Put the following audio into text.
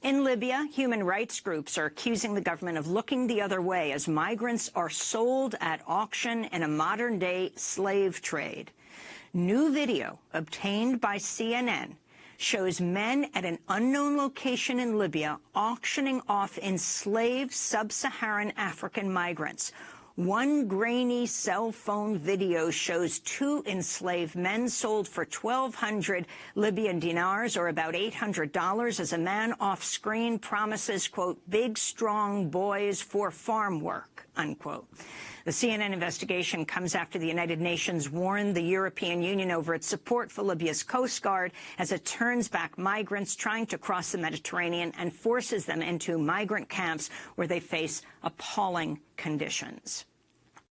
In Libya, human rights groups are accusing the government of looking the other way as migrants are sold at auction in a modern-day slave trade. New video obtained by CNN shows men at an unknown location in Libya auctioning off enslaved sub-Saharan African migrants. One grainy cell phone video shows two enslaved men sold for 1,200 Libyan dinars, or about $800, as a man off-screen promises, quote, big, strong boys for farm work, unquote. The CNN investigation comes after the United Nations warned the European Union over its support for Libya's Coast Guard as it turns back migrants trying to cross the Mediterranean and forces them into migrant camps where they face appalling conditions.